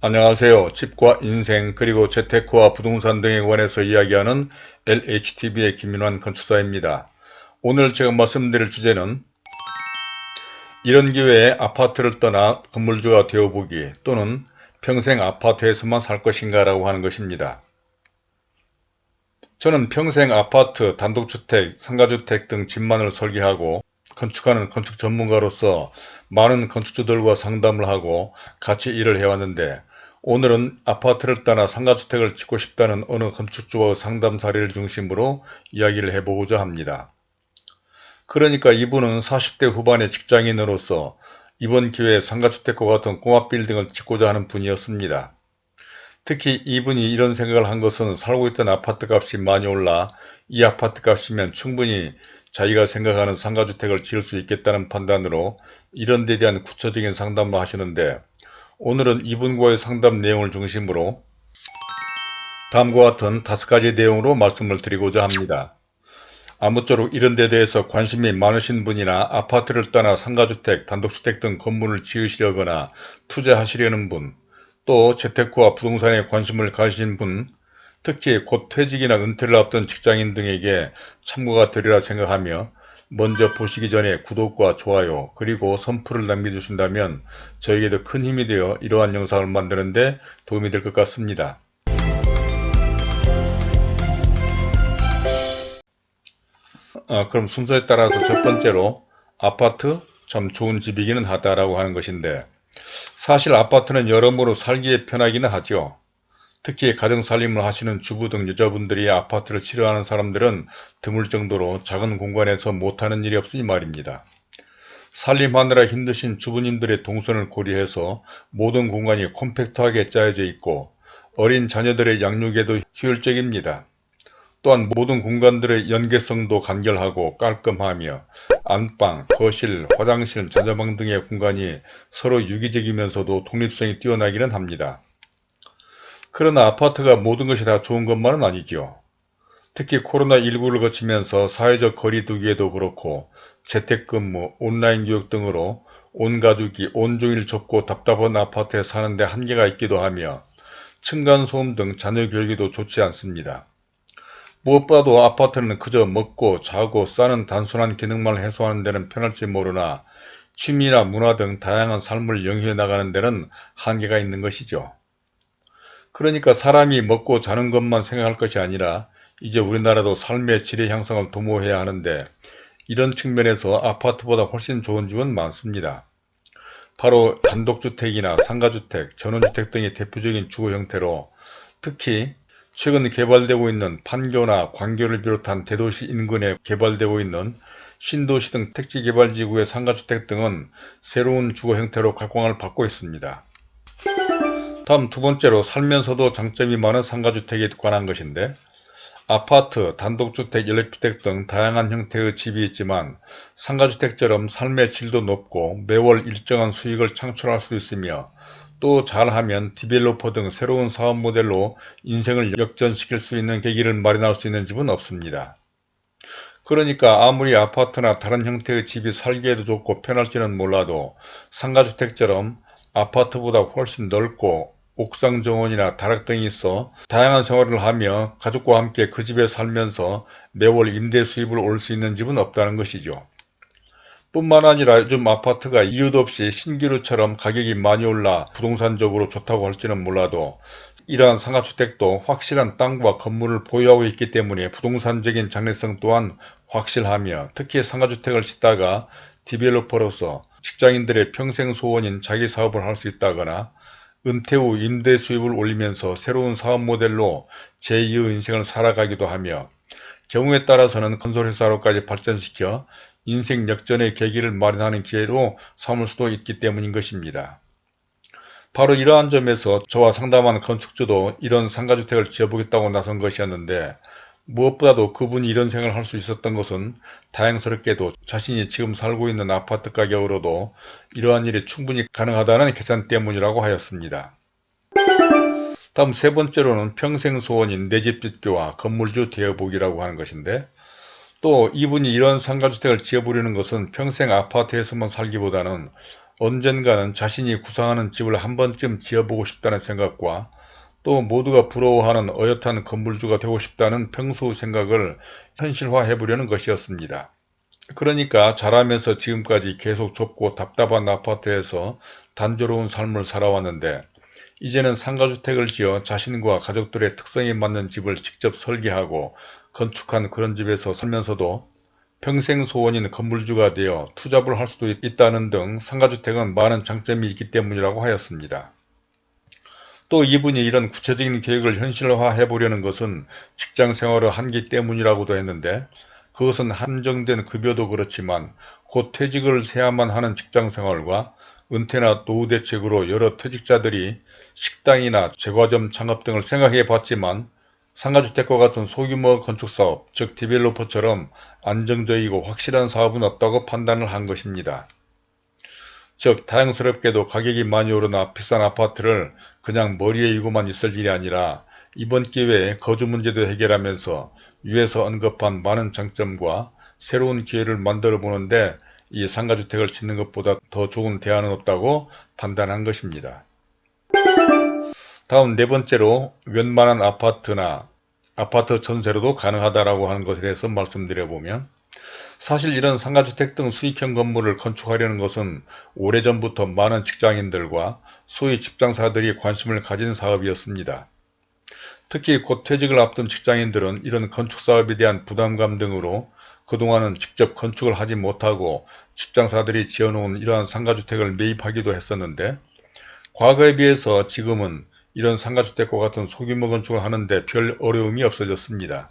안녕하세요. 집과 인생 그리고 재테크와 부동산 등에 관해서 이야기하는 LHTV의 김민환 건축사입니다. 오늘 제가 말씀드릴 주제는 이런 기회에 아파트를 떠나 건물주가 되어보기 또는 평생 아파트에서만 살 것인가 라고 하는 것입니다. 저는 평생 아파트, 단독주택, 상가주택 등 집만을 설계하고 건축하는 건축 전문가로서 많은 건축주들과 상담을 하고 같이 일을 해왔는데 오늘은 아파트를 떠나 상가주택을 짓고 싶다는 어느 건축주와 상담 사례를 중심으로 이야기를 해보고자 합니다. 그러니까 이분은 40대 후반의 직장인으로서 이번 기회에 상가주택과 같은 꼬마 빌딩을 짓고자 하는 분이었습니다. 특히 이분이 이런 생각을 한 것은 살고 있던 아파트 값이 많이 올라 이 아파트 값이면 충분히 자기가 생각하는 상가주택을 지을 수 있겠다는 판단으로 이런 데 대한 구체적인 상담을 하시는데 오늘은 이분과의 상담 내용을 중심으로 다음과 같은 다섯 가지 내용으로 말씀을 드리고자 합니다. 아무쪼록 이런 데 대해서 관심이 많으신 분이나 아파트를 떠나 상가주택, 단독주택 등 건물을 지으시려거나 투자하시려는 분, 또 재테크와 부동산에 관심을 가지신 분, 특히 곧 퇴직이나 은퇴를 앞둔 직장인 등에게 참고가 되리라 생각하며 먼저 보시기 전에 구독과 좋아요 그리고 선풀을 남겨주신다면 저에게도 큰 힘이 되어 이러한 영상을 만드는데 도움이 될 것 같습니다. 아, 그럼 순서에 따라서 첫 번째로 아파트 참 좋은 집이기는 하다라고 하는 것인데 사실 아파트는 여러모로 살기에 편하기는 하죠. 특히 가정살림을 하시는 주부 등 여자분들이 아파트를 싫어하는 사람들은 드물 정도로 작은 공간에서 못하는 일이 없으니 말입니다. 살림하느라 힘드신 주부님들의 동선을 고려해서 모든 공간이 콤팩트하게 짜여져 있고 어린 자녀들의 양육에도 효율적입니다. 또한 모든 공간들의 연계성도 간결하고 깔끔하며 안방, 거실, 화장실, 자녀방 등의 공간이 서로 유기적이면서도 독립성이 뛰어나기는 합니다. 그러나 아파트가 모든 것이 다 좋은 것만은 아니죠. 특히 코로나19를 거치면서 사회적 거리 두기에도 그렇고 재택근무, 온라인 교육 등으로 온 가족이 온종일 좁고 답답한 아파트에 사는데 한계가 있기도 하며 층간소음 등 자녀 교육에도 좋지 않습니다. 무엇보다도 아파트는 그저 먹고 자고 싸는 단순한 기능만 해소하는 데는 편할지 모르나 취미나 문화 등 다양한 삶을 영위해 나가는 데는 한계가 있는 것이죠. 그러니까 사람이 먹고 자는 것만 생각할 것이 아니라 이제 우리나라도 삶의 질의 향상을 도모해야 하는데 이런 측면에서 아파트보다 훨씬 좋은 집은 많습니다. 바로 단독주택이나 상가주택, 전원주택 등의 대표적인 주거 형태로 특히 최근 개발되고 있는 판교나 광교를 비롯한 대도시 인근에 개발되고 있는 신도시 등 택지개발지구의 상가주택 등은 새로운 주거 형태로 각광을 받고 있습니다. 다음 두 번째로 살면서도 장점이 많은 상가주택에 관한 것인데 아파트, 단독주택, 연립주택 등 다양한 형태의 집이 있지만 상가주택처럼 삶의 질도 높고 매월 일정한 수익을 창출할 수 있으며 또 잘하면 디벨로퍼 등 새로운 사업 모델로 인생을 역전시킬 수 있는 계기를 마련할 수 있는 집은 없습니다. 그러니까 아무리 아파트나 다른 형태의 집이 살기에도 좋고 편할지는 몰라도 상가주택처럼 아파트보다 훨씬 넓고 옥상 정원이나 다락 등이 있어 다양한 생활을 하며 가족과 함께 그 집에 살면서 매월 임대 수입을 올 수 있는 집은 없다는 것이죠. 뿐만 아니라 요즘 아파트가 이유도 없이 신기루처럼 가격이 많이 올라 부동산적으로 좋다고 할지는 몰라도 이러한 상가주택도 확실한 땅과 건물을 보유하고 있기 때문에 부동산적인 장래성 또한 확실하며 특히 상가주택을 짓다가 디벨로퍼로서 직장인들의 평생 소원인 자기 사업을 할 수 있다거나 은퇴 후 임대 수입을 올리면서 새로운 사업 모델로 제2의 인생을 살아가기도 하며 경우에 따라서는 건설회사로까지 발전시켜 인생 역전의 계기를 마련하는 기회로 삼을 수도 있기 때문인 것입니다. 바로 이러한 점에서 저와 상담한 건축주도 이런 상가주택을 지어보겠다고 나선 것이었는데 무엇보다도 그분이 이런 생각을 할 수 있었던 것은 다행스럽게도 자신이 지금 살고 있는 아파트 가격으로도 이러한 일이 충분히 가능하다는 계산 때문이라고 하였습니다. 다음 세 번째로는 평생 소원인 내 집 짓기와 건물주 되어보기라고 하는 것인데 또 이분이 이런 상가주택을 지어보려는 것은 평생 아파트에서만 살기보다는 언젠가는 자신이 구상하는 집을 한 번쯤 지어보고 싶다는 생각과 또 모두가 부러워하는 어엿한 건물주가 되고 싶다는 평소 생각을 현실화해 보려는 것이었습니다. 그러니까 자라면서 지금까지 계속 좁고 답답한 아파트에서 단조로운 삶을 살아왔는데 이제는 상가주택을 지어 자신과 가족들의 특성에 맞는 집을 직접 설계하고 건축한 그런 집에서 살면서도 평생 소원인 건물주가 되어 투잡을 할 수도 있다는 등 상가주택은 많은 장점이 있기 때문이라고 하였습니다. 또 이분이 이런 구체적인 계획을 현실화해 보려는 것은 직장 생활을 한기 때문이라고도 했는데 그것은 한정된 급여도 그렇지만 곧 퇴직을 해야만 하는 직장 생활과 은퇴나 노후 대책으로 여러 퇴직자들이 식당이나 제과점 창업 등을 생각해 봤지만 상가주택과 같은 소규모 건축사업, 즉 디벨로퍼처럼 안정적이고 확실한 사업은 없다고 판단을 한 것입니다. 즉 다행스럽게도 가격이 많이 오르나 비싼 아파트를 그냥 머리에 이고만 있을 일이 아니라 이번 기회에 거주 문제도 해결하면서 위에서 언급한 많은 장점과 새로운 기회를 만들어 보는데 이 상가주택을 짓는 것보다 더 좋은 대안은 없다고 판단한 것입니다. 다음 네 번째로 웬만한 아파트나 아파트 전세로도 가능하다라고 하는 것에 대해서 말씀드려보면 사실 이런 상가주택 등 수익형 건물을 건축하려는 것은 오래전부터 많은 직장인들과 소위 직장사들이 관심을 가진 사업이었습니다. 특히 곧 퇴직을 앞둔 직장인들은 이런 건축사업에 대한 부담감 등으로 그동안은 직접 건축을 하지 못하고 직장사들이 지어놓은 이러한 상가주택을 매입하기도 했었는데 과거에 비해서 지금은 이런 상가주택과 같은 소규모 건축을 하는데 별 어려움이 없어졌습니다.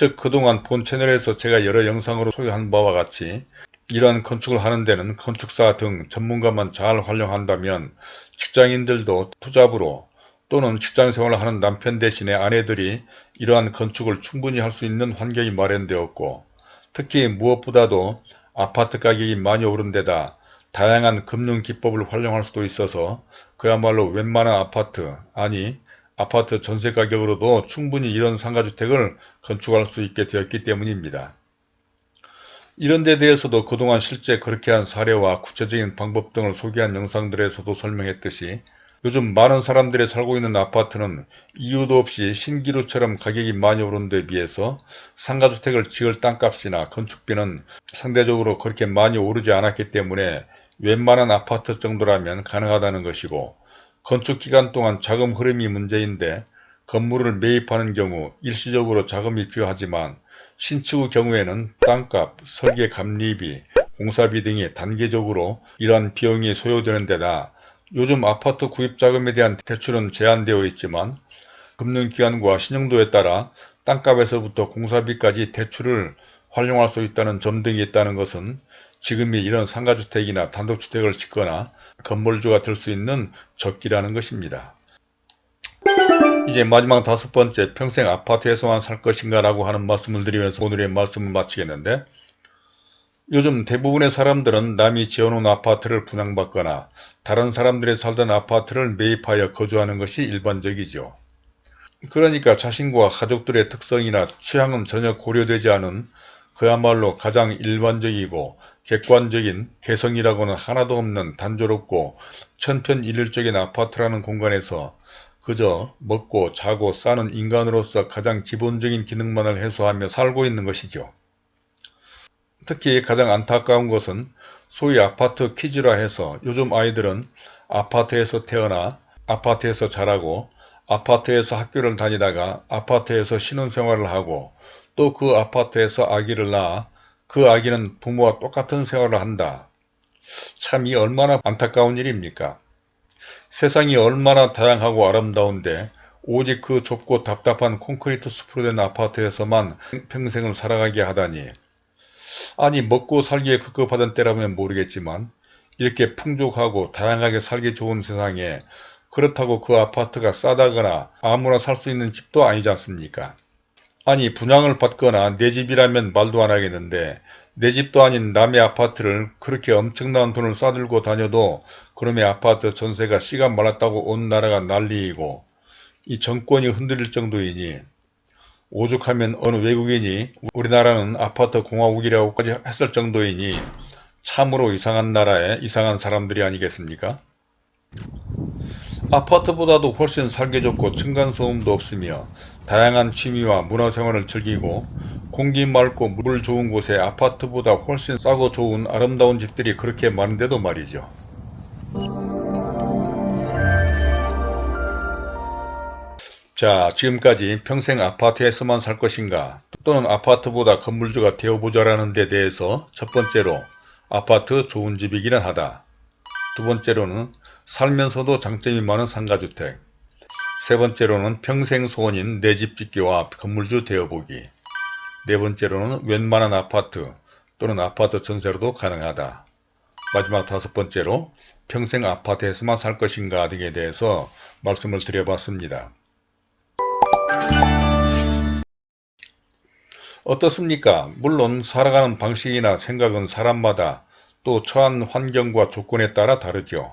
즉 그동안 본 채널에서 제가 여러 영상으로 소개한 바와 같이 이러한 건축을 하는 데는 건축사 등 전문가만 잘 활용한다면 직장인들도 투잡으로 또는 직장생활을 하는 남편 대신에 아내들이 이러한 건축을 충분히 할 수 있는 환경이 마련되었고 특히 무엇보다도 아파트 가격이 많이 오른 데다 다양한 금융 기법을 활용할 수도 있어서 그야말로 웬만한 아파트 아니 아파트 전세 가격으로도 충분히 이런 상가주택을 건축할 수 있게 되었기 때문입니다. 이런 데 대해서도 그동안 실제 그렇게 한 사례와 구체적인 방법 등을 소개한 영상들에서도 설명했듯이 요즘 많은 사람들이 살고 있는 아파트는 이유도 없이 신기루처럼 가격이 많이 오른 데 비해서 상가주택을 지을 땅값이나 건축비는 상대적으로 그렇게 많이 오르지 않았기 때문에 웬만한 아파트 정도라면 가능하다는 것이고 건축 기간 동안 자금 흐름이 문제인데 건물을 매입하는 경우 일시적으로 자금이 필요하지만 신축의 경우에는 땅값, 설계 감리비, 공사비 등이 단계적으로 이러한 비용이 소요되는 데다 요즘 아파트 구입 자금에 대한 대출은 제한되어 있지만 금융기관과 신용도에 따라 땅값에서부터 공사비까지 대출을 활용할 수 있다는 점 등이 있다는 것은 지금이 이런 상가주택이나 단독주택을 짓거나 건물주가 될 수 있는 적기라는 것입니다. 이제 마지막 다섯 번째 평생 아파트에서만 살 것인가 라고 하는 말씀을 드리면서 오늘의 말씀을 마치겠는데 요즘 대부분의 사람들은 남이 지어놓은 아파트를 분양받거나 다른 사람들이 살던 아파트를 매입하여 거주하는 것이 일반적이죠. 그러니까 자신과 가족들의 특성이나 취향은 전혀 고려되지 않은 그야말로 가장 일반적이고 객관적인 개성이라고는 하나도 없는 단조롭고 천편일률적인 아파트라는 공간에서 그저 먹고 자고 싸는 인간으로서 가장 기본적인 기능만을 해소하며 살고 있는 것이죠. 특히 가장 안타까운 것은 소위 아파트 퀴즈라 해서 요즘 아이들은 아파트에서 태어나 아파트에서 자라고 아파트에서 학교를 다니다가 아파트에서 신혼생활을 하고 또 그 아파트에서 아기를 낳아 그 아기는 부모와 똑같은 생활을 한다. 참 이 얼마나 안타까운 일입니까? 세상이 얼마나 다양하고 아름다운데 오직 그 좁고 답답한 콘크리트 숲으로 된 아파트에서만 평생을 살아가게 하다니 아니 먹고 살기에 급급하던 때라면 모르겠지만 이렇게 풍족하고 다양하게 살기 좋은 세상에 그렇다고 그 아파트가 싸다거나 아무나 살 수 있는 집도 아니지 않습니까? 아니 분양을 받거나 내 집이라면 말도 안 하겠는데 내 집도 아닌 남의 아파트를 그렇게 엄청난 돈을 싸들고 다녀도 그놈의 아파트 전세가 씨가 말랐다고 온 나라가 난리이고 이 정권이 흔들릴 정도이니 오죽하면 어느 외국인이 우리나라는 아파트 공화국이라고까지 했을 정도이니 참으로 이상한 나라에 이상한 사람들이 아니겠습니까? 아파트보다도 훨씬 살기 좋고 층간소음도 없으며 다양한 취미와 문화생활을 즐기고 공기 맑고 물 좋은 곳에 아파트보다 훨씬 싸고 좋은 아름다운 집들이 그렇게 많은데도 말이죠. 자 지금까지 평생 아파트에서만 살 것인가 또는 아파트보다 건물주가 되어보자 라는 데 대해서 첫 번째로 아파트 좋은 집이기는 하다. 두 번째로는 살면서도 장점이 많은 상가주택 세 번째로는 평생 소원인 내 집 짓기와 건물주 되어보기 네 번째로는 웬만한 아파트 또는 아파트 전세로도 가능하다. 마지막 다섯 번째로 평생 아파트에서만 살 것인가 등에 대해서 말씀을 드려봤습니다. 어떻습니까? 물론 살아가는 방식이나 생각은 사람마다 또 처한 환경과 조건에 따라 다르죠.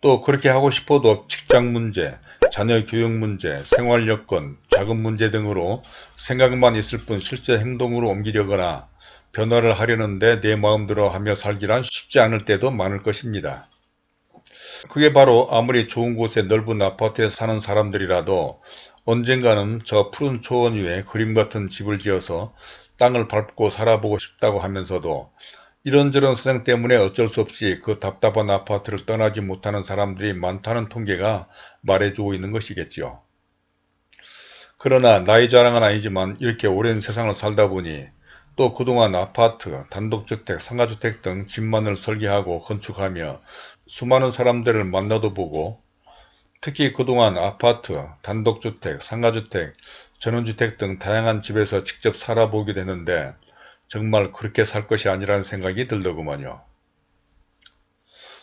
또 그렇게 하고 싶어도 직장 문제, 자녀 교육 문제, 생활 여건, 자금 문제 등으로 생각만 있을 뿐 실제 행동으로 옮기려거나 변화를 하려는데 내 마음대로 하며 살기란 쉽지 않을 때도 많을 것입니다. 그게 바로 아무리 좋은 곳에 넓은 아파트에 사는 사람들이라도 언젠가는 저 푸른 초원 위에 그림 같은 집을 지어서 땅을 밟고 살아보고 싶다고 하면서도 이런저런 사정 때문에 어쩔 수 없이 그 답답한 아파트를 떠나지 못하는 사람들이 많다는 통계가 말해주고 있는 것이겠지요. 그러나 나이 자랑은 아니지만 이렇게 오랜 세상을 살다 보니 또 그동안 아파트, 단독주택, 상가주택 등 집만을 설계하고 건축하며 수많은 사람들을 만나도 보고 특히 그동안 아파트, 단독주택, 상가주택, 전원주택 등 다양한 집에서 직접 살아보게 되는데 정말 그렇게 살 것이 아니라는 생각이 들더구먼요.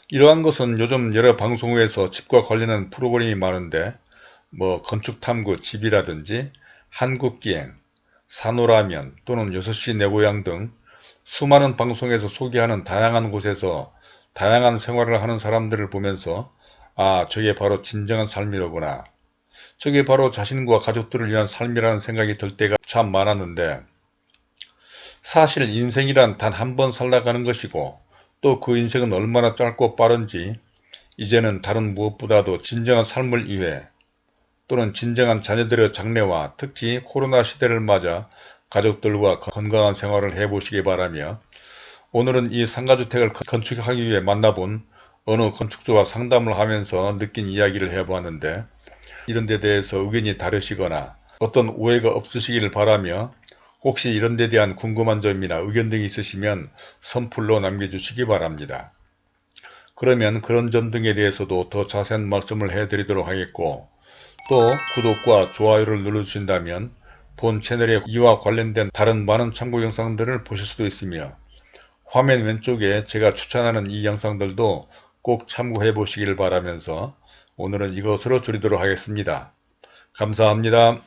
이러한 것은 요즘 여러 방송에서 집과 관련한 프로그램이 많은데 뭐 건축탐구 집이라든지 한국기행, 산호라면 또는 6시 내 고향 등 수많은 방송에서 소개하는 다양한 곳에서 다양한 생활을 하는 사람들을 보면서 아 저게 바로 진정한 삶이로구나. 저게 바로 자신과 가족들을 위한 삶이라는 생각이 들 때가 참 많았는데 사실 인생이란 단 한 번 살다가는 것이고 또 그 인생은 얼마나 짧고 빠른지 이제는 다른 무엇보다도 진정한 삶을 위해 또는 진정한 자녀들의 장래와 특히 코로나 시대를 맞아 가족들과 건강한 생활을 해보시기 바라며 오늘은 이 상가주택을 건축하기 위해 만나본 어느 건축주와 상담을 하면서 느낀 이야기를 해보았는데 이런 데 대해서 의견이 다르시거나 어떤 오해가 없으시기를 바라며 혹시 이런 데 대한 궁금한 점이나 의견 등이 있으시면 선플로 남겨주시기 바랍니다. 그러면 그런 점 등에 대해서도 더 자세한 말씀을 해드리도록 하겠고 또 구독과 좋아요를 눌러주신다면 본 채널에 이와 관련된 다른 많은 참고 영상들을 보실 수도 있으며 화면 왼쪽에 제가 추천하는 이 영상들도 꼭 참고해 보시길 바라면서 오늘은 이것으로 줄이도록 하겠습니다. 감사합니다.